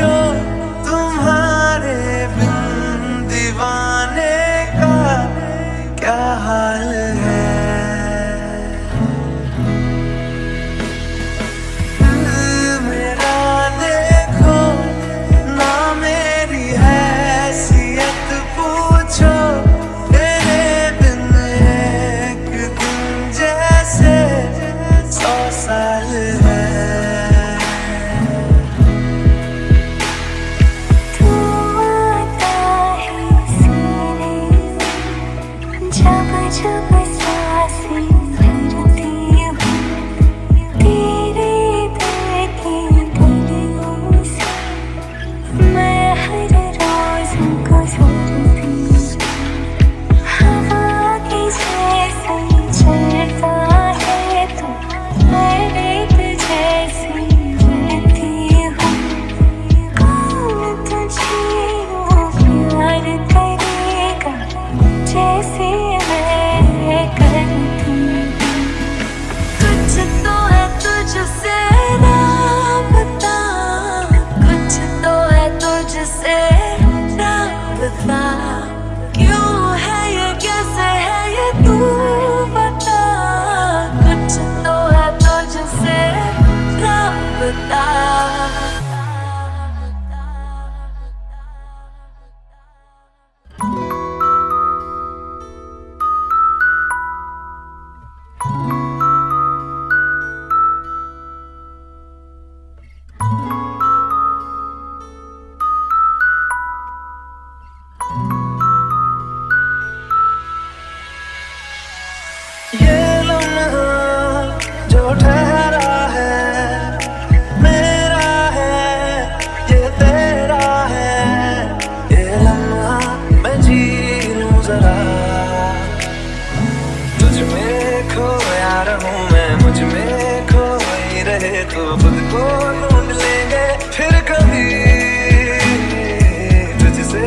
sure to 吧。ये लम्हा जो ठहरा है, मेरा है, ये तेरा है। ये लम्हा मैं जी लूँ जरा। तुझ में खोया रहूँ मैं, मुझमें खोई रहे तो खुद को ढूंढ लेंगे फिर कभी। तुझसे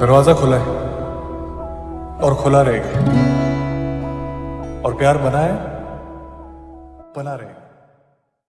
दरवाज़ा खुला है और खुला रहेगा। और प्यार बना है बना रहेगा।